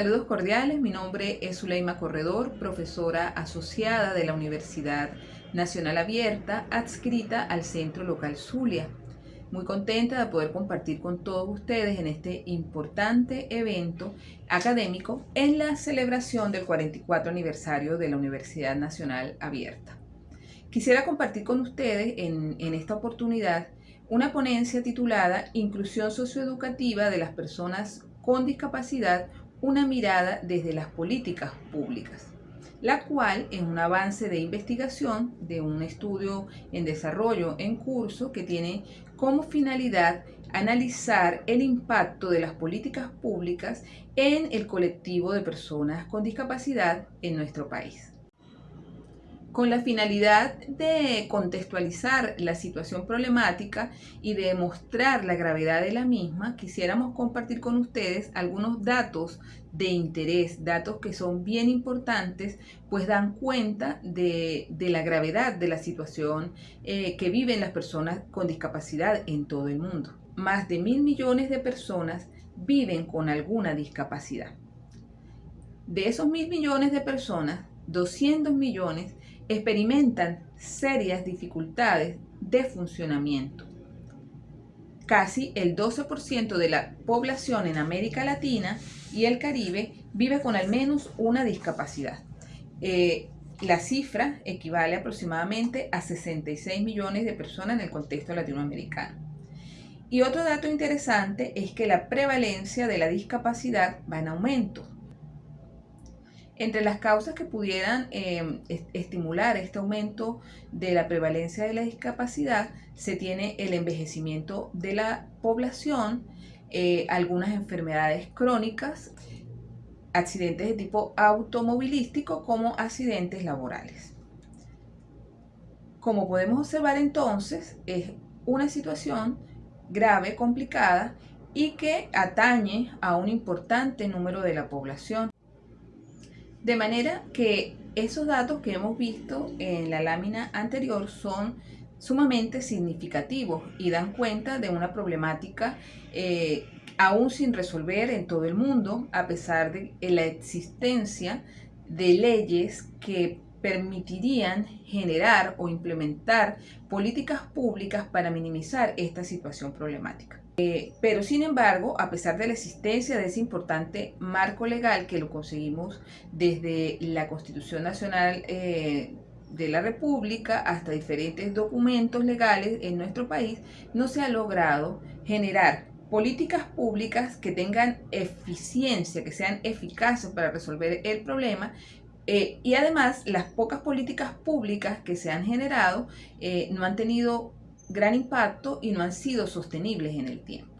Saludos cordiales, mi nombre es Zuleima Corredor, profesora asociada de la Universidad Nacional Abierta, adscrita al Centro Local Zulia. Muy contenta de poder compartir con todos ustedes en este importante evento académico en la celebración del 44 aniversario de la Universidad Nacional Abierta. Quisiera compartir con ustedes en, en esta oportunidad una ponencia titulada Inclusión socioeducativa de las personas con discapacidad, una mirada desde las políticas públicas la cual es un avance de investigación de un estudio en desarrollo en curso que tiene como finalidad analizar el impacto de las políticas públicas en el colectivo de personas con discapacidad en nuestro país con la finalidad de contextualizar la situación problemática y de mostrar la gravedad de la misma, quisiéramos compartir con ustedes algunos datos de interés, datos que son bien importantes, pues dan cuenta de, la gravedad de la situación eh, que viven las personas con discapacidad en todo el mundo. Más de mil millones de personas viven con alguna discapacidad. De esos mil millones de personas, 200 millones experimentan serias dificultades de funcionamiento. Casi el 12% de la población en América Latina y el Caribe vive con al menos una discapacidad. Eh, la cifra equivale aproximadamente a 66 millones de personas en el contexto latinoamericano. Y otro dato interesante es que la prevalencia de la discapacidad va en aumento. Entre las causas que pudieran em, estimular este aumento de la prevalencia de la discapacidad se tiene el envejecimiento de la población, eh, algunas enfermedades crónicas, accidentes de tipo automovilístico como accidentes laborales. Como podemos observar entonces, es una situación grave, complicada y que atañe a un importante número de la población. De manera que esos datos que hemos visto en la lámina anterior son sumamente significativos y dan cuenta de una problemática eh, aún sin resolver en todo el mundo, a pesar de la existencia de leyes que permitirían generar o implementar políticas públicas para minimizar esta situación problemática. Eh, pero sin embargo, a pesar de la existencia de ese importante marco legal que lo conseguimos desde la Constitución Nacional eh, de la República hasta diferentes documentos legales en nuestro país, no se ha logrado generar políticas públicas que tengan eficiencia, que sean eficaces para resolver el problema eh, y además las pocas políticas públicas que se han generado no han tenido gran impacto y no han sido sostenibles en el tiempo.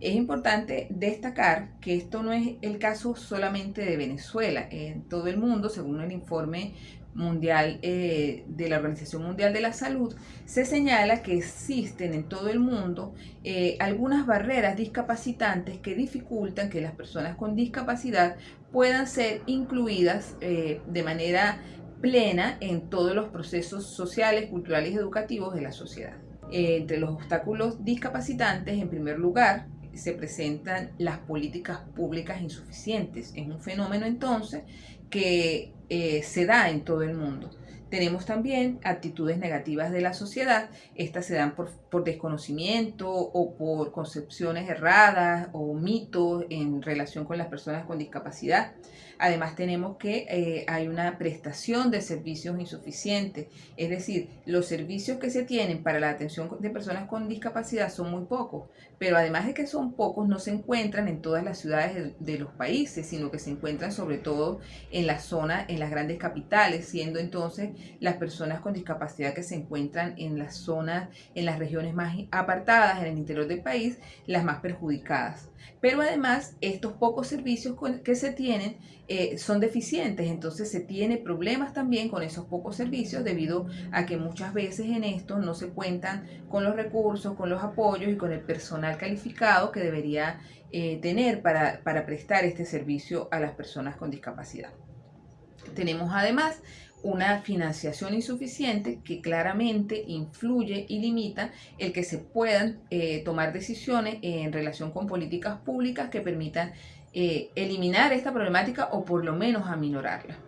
Es importante destacar que esto no es el caso solamente de Venezuela. En todo el mundo, según el informe mundial eh, de la Organización Mundial de la Salud, se señala que existen en todo el mundo eh, algunas barreras discapacitantes que dificultan que las personas con discapacidad puedan ser incluidas eh, de manera plena en todos los procesos sociales, culturales y educativos de la sociedad. Eh, entre los obstáculos discapacitantes, en primer lugar, se presentan las políticas públicas insuficientes. Es un fenómeno entonces que eh, se da en todo el mundo. Tenemos también actitudes negativas de la sociedad. Estas se dan por, por, desconocimiento o por concepciones erradas o mitos en relación con las personas con discapacidad. Además tenemos que eh, hay una prestación de servicios insuficientes. Es decir, los servicios que se tienen para la atención de personas con discapacidad son muy pocos. Pero además de que son pocos, no se encuentran en todas las ciudades de, de los países, sino que se encuentran sobre todo en la zona, en las grandes capitales, siendo entonces las personas con discapacidad que se encuentran en las zonas, en las regiones más apartadas, en el interior del país, las más perjudicadas. Pero además, estos pocos servicios que se tienen eh, son deficientes, entonces se tiene problemas también con esos pocos servicios debido a que muchas veces en esto no se cuentan con los recursos, con los apoyos y con el personal calificado que debería eh, tener para, para prestar este servicio a las personas con discapacidad. Tenemos además una financiación insuficiente que claramente influye y limita el que se puedan eh, tomar decisiones en relación con políticas públicas que permitan eliminar esta problemática o por lo menos aminorarla.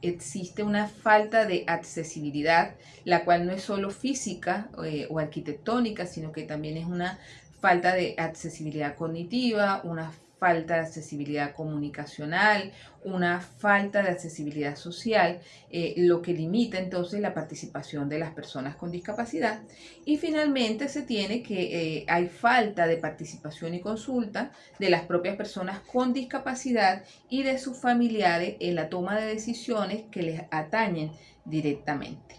Existe una falta de accesibilidad, la cual no es solo física o arquitectónica, sino que también es una falta de accesibilidad cognitiva, una falta de accesibilidad comunicacional, una falta de accesibilidad social, eh, lo que limita entonces la participación de las personas con discapacidad. Y finalmente se tiene que eh, hay falta de participación y consulta de las propias personas con discapacidad y de sus familiares en la toma de decisiones que les atañen directamente.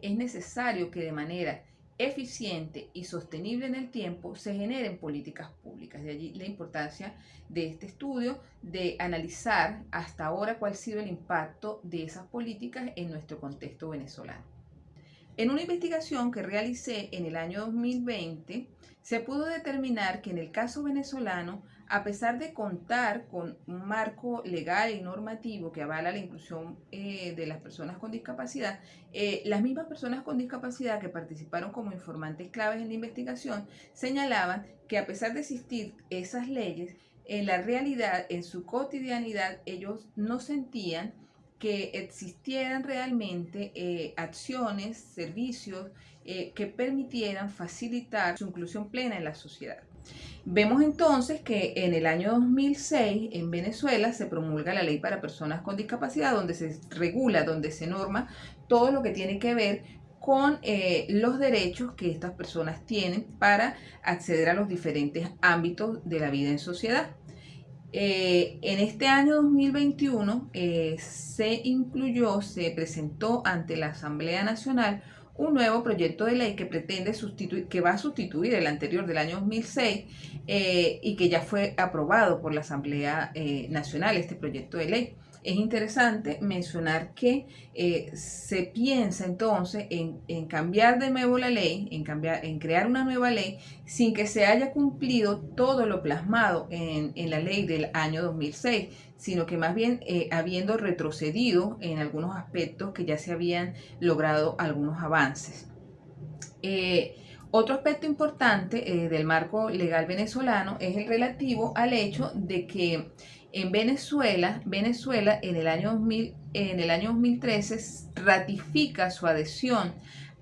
Es necesario que de manera eficiente y sostenible en el tiempo se generen políticas públicas. De allí la importancia de este estudio de analizar hasta ahora cuál ha sido el impacto de esas políticas en nuestro contexto venezolano. En una investigación que realicé en el año 2020, se pudo determinar que en el caso venezolano a pesar de contar con un marco legal y normativo que avala la inclusión eh, de las personas con discapacidad, eh, las mismas personas con discapacidad que participaron como informantes claves en la investigación señalaban que a pesar de existir esas leyes, en la realidad, en su cotidianidad, ellos no sentían que existieran realmente eh, acciones, servicios que permitieran facilitar su inclusión plena en la sociedad. Vemos entonces que en el año 2006 en Venezuela se promulga la ley para personas con discapacidad donde se regula, donde se norma todo lo que tiene que ver con eh, los derechos que estas personas tienen para acceder a los diferentes ámbitos de la vida en sociedad. Eh, en este año 2021 eh, se incluyó, se presentó ante la Asamblea Nacional un nuevo proyecto de ley que pretende sustituir, que va a sustituir el anterior del año 2006 eh, y que ya fue aprobado por la Asamblea eh, Nacional, este proyecto de ley. Es interesante mencionar que eh, se piensa entonces en, cambiar de nuevo la ley, en, crear una nueva ley, sin que se haya cumplido todo lo plasmado en, la ley del año 2006, sino que más bien eh, habiendo retrocedido en algunos aspectos que ya se habían logrado algunos avances. Eh, otro aspecto importante del marco legal venezolano es el relativo al hecho de que en Venezuela, Venezuela en el año, en el año 2013 ratifica su adhesión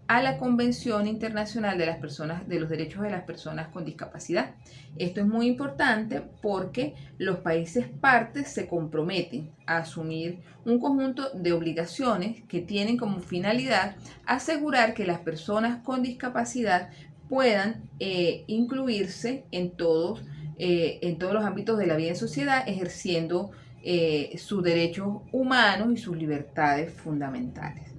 a la Convención Internacional de las Personas de los Derechos de las Personas con Discapacidad. Esto es muy importante porque los países partes se comprometen a asumir un conjunto de obligaciones que tienen como finalidad asegurar que las personas con discapacidad puedan eh, incluirse en todos eh, en todos los ámbitos de la vida en sociedad, ejerciendo eh, sus derechos humanos y sus libertades fundamentales.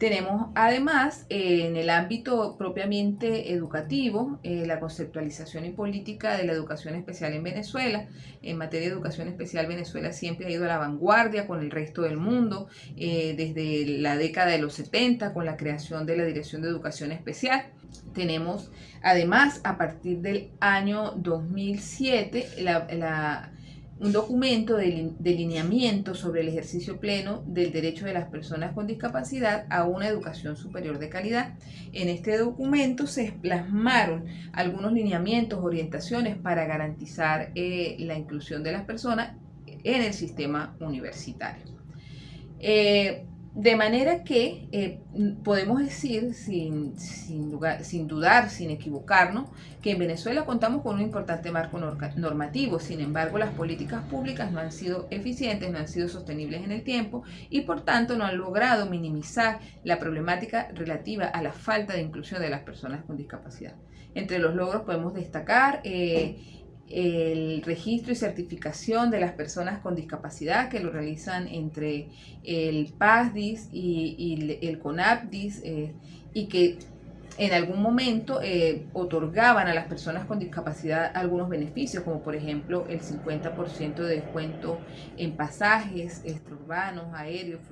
Tenemos además en el ámbito propiamente educativo eh, la conceptualización y política de la educación especial en Venezuela. En materia de educación especial Venezuela siempre ha ido a la vanguardia con el resto del mundo desde la década de los 70 con la creación de la Dirección de Educación Especial tenemos además a partir del año 2007 un documento de, de, lineamiento sobre el ejercicio pleno del derecho de las personas con discapacidad a una educación superior de calidad. En este documento se plasmaron algunos lineamientos, orientaciones para garantizar eh, la inclusión de las personas en el sistema universitario. Eh, de manera que eh, podemos decir, sin, sin, sin, dudar, sin equivocarnos, que en Venezuela contamos con un importante marco normativo, sin embargo las políticas públicas no han sido eficientes, no han sido sostenibles en el tiempo y por tanto no han logrado minimizar la problemática relativa a la falta de inclusión de las personas con discapacidad. Entre los logros podemos destacar... Eh, el registro y certificación de las personas con discapacidad que lo realizan entre el PASDIS y, el CONAPDIS eh, y que en algún momento eh, otorgaban a las personas con discapacidad algunos beneficios, como por ejemplo el 50% de descuento en pasajes extraurbanos, aéreos,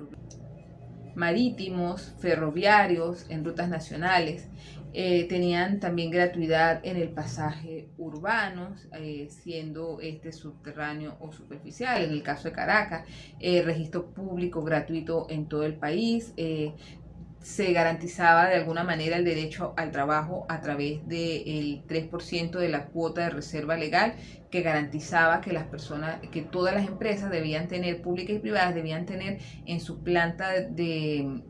marítimos, ferroviarios, en rutas nacionales. Eh, tenían también gratuidad en el pasaje urbano, eh, siendo este subterráneo o superficial. En el caso de Caracas, eh, registro público gratuito en todo el país, se garantizaba de alguna manera el derecho al trabajo a través del 3% de la cuota de reserva legal que garantizaba que las personas, que todas las empresas debían tener, públicas y privadas, debían tener en su planta de,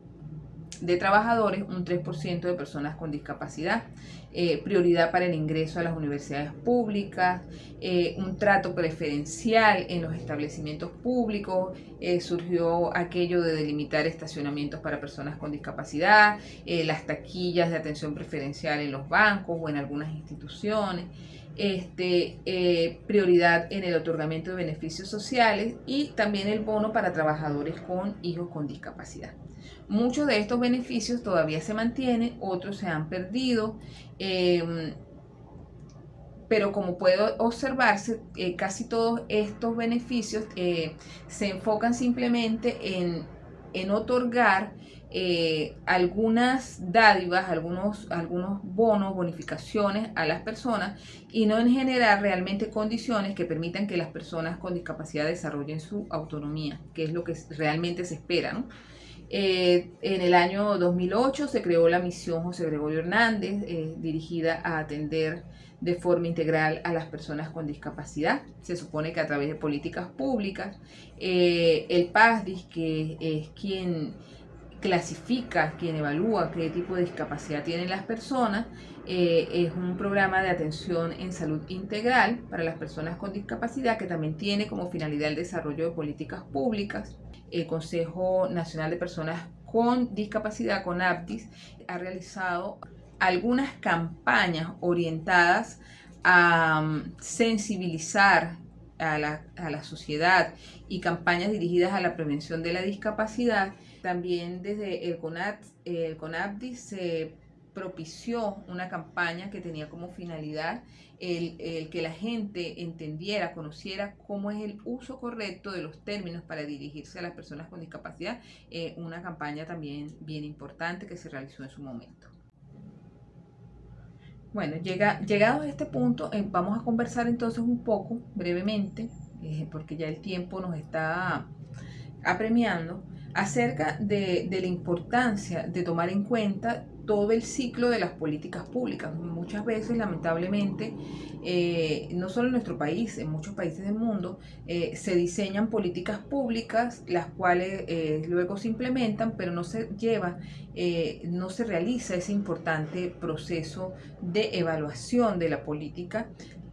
de trabajadores un 3% de personas con discapacidad. Eh, prioridad para el ingreso a las universidades públicas, eh, un trato preferencial en los establecimientos públicos, eh, surgió aquello de delimitar estacionamientos para personas con discapacidad, las taquillas de atención preferencial en los bancos o en algunas instituciones. Este, prioridad en el otorgamiento de beneficios sociales y también el bono para trabajadores con hijos con discapacidad. Muchos de estos beneficios todavía se mantienen, otros se han perdido, em, pero como puede observarse, eh, casi todos estos beneficios eh, se enfocan simplemente en, en otorgar eh, algunas dádivas, algunos, algunos bonos, bonificaciones a las personas y no en generar realmente condiciones que permitan que las personas con discapacidad desarrollen su autonomía, que es lo que realmente se espera. ¿no? Eh, en el año 2008 se creó la misión José Gregorio Hernández, eh, dirigida a atender de forma integral a las personas con discapacidad. Se supone que a través de políticas públicas, eh, el PASDIS, que es quien clasifica, quien evalúa qué tipo de discapacidad tienen las personas, es un programa de atención en salud integral para las personas con discapacidad que también tiene como finalidad el desarrollo de políticas públicas el Consejo Nacional de Personas con Discapacidad, con APTIS, ha realizado algunas campañas orientadas a um, sensibilizar a la, sociedad y campañas dirigidas a la prevención de la discapacidad. También desde el, CONAT, el se propició una campaña que tenía como finalidad el, que la gente entendiera, conociera cómo es el uso correcto de los términos para dirigirse a las personas con discapacidad, eh, una campaña también bien importante que se realizó en su momento. Bueno, llega, llegados a este punto, eh, vamos a conversar entonces un poco, brevemente, eh, porque ya el tiempo nos está apremiando, acerca de, de la importancia de tomar en cuenta todo el ciclo de las políticas públicas. Muchas veces, lamentablemente, eh, no solo en nuestro país, en muchos países del mundo, eh, se diseñan políticas públicas, las cuales eh, luego se implementan, pero no se lleva, no se realiza ese importante proceso de evaluación de la política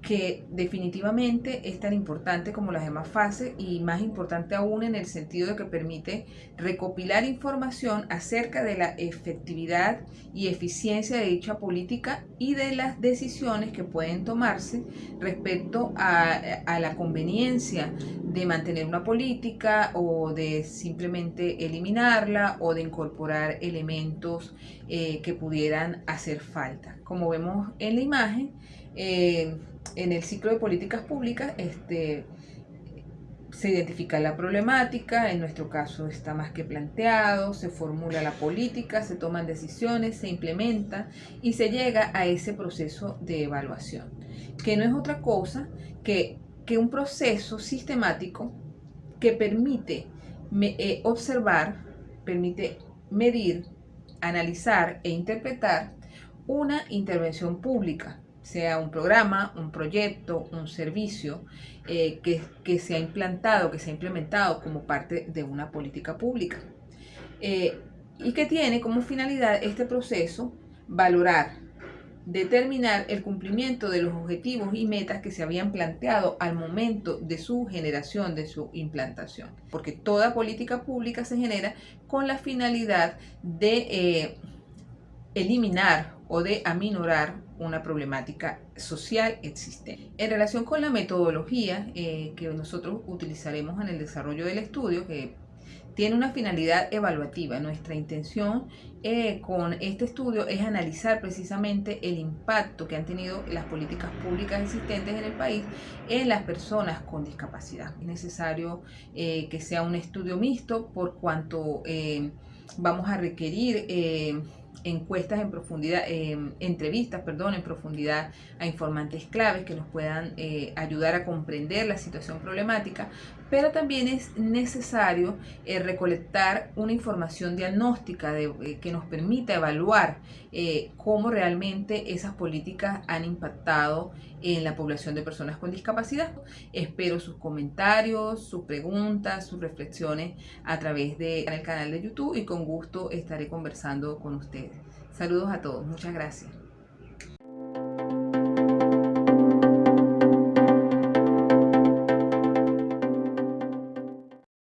que definitivamente es tan importante como las demás fases y más importante aún en el sentido de que permite recopilar información acerca de la efectividad y eficiencia de dicha política y de las decisiones que pueden tomarse respecto a, la conveniencia de mantener una política o de simplemente eliminarla o de incorporar elementos eh, que pudieran hacer falta. Como vemos en la imagen, eh, en el ciclo de políticas públicas este, se identifica la problemática, en nuestro caso está más que planteado, se formula la política, se toman decisiones, se implementa y se llega a ese proceso de evaluación, que no es otra cosa que, que un proceso sistemático que permite eh, observar, permite medir, analizar e interpretar una intervención pública sea un programa, un proyecto, un servicio eh, que, que, se ha implantado, que se ha implementado como parte de una política pública. Eh, y que tiene como finalidad este proceso valorar, determinar el cumplimiento de los objetivos y metas que se habían planteado al momento de su generación, de su implantación. Porque toda política pública se genera con la finalidad de eh, eliminar o de aminorar una problemática social existente. En relación con la metodología eh, que nosotros utilizaremos en el desarrollo del estudio, que tiene una finalidad evaluativa. Nuestra intención eh, con este estudio es analizar precisamente el impacto que han tenido las políticas públicas existentes en el país en las personas con discapacidad. Es necesario eh, que sea un estudio mixto por cuanto vamos a requerir encuestas en profundidad, em, entrevistas, perdón, en profundidad a informantes claves que nos puedan eh, ayudar a comprender la situación problemática pero también es necesario eh, recolectar una información diagnóstica eh, que nos permita evaluar eh, cómo realmente esas políticas han impactado en la población de personas con discapacidad. Espero sus comentarios, sus preguntas, sus reflexiones a través del canal de YouTube y con gusto estaré conversando con ustedes. Saludos a todos, muchas gracias.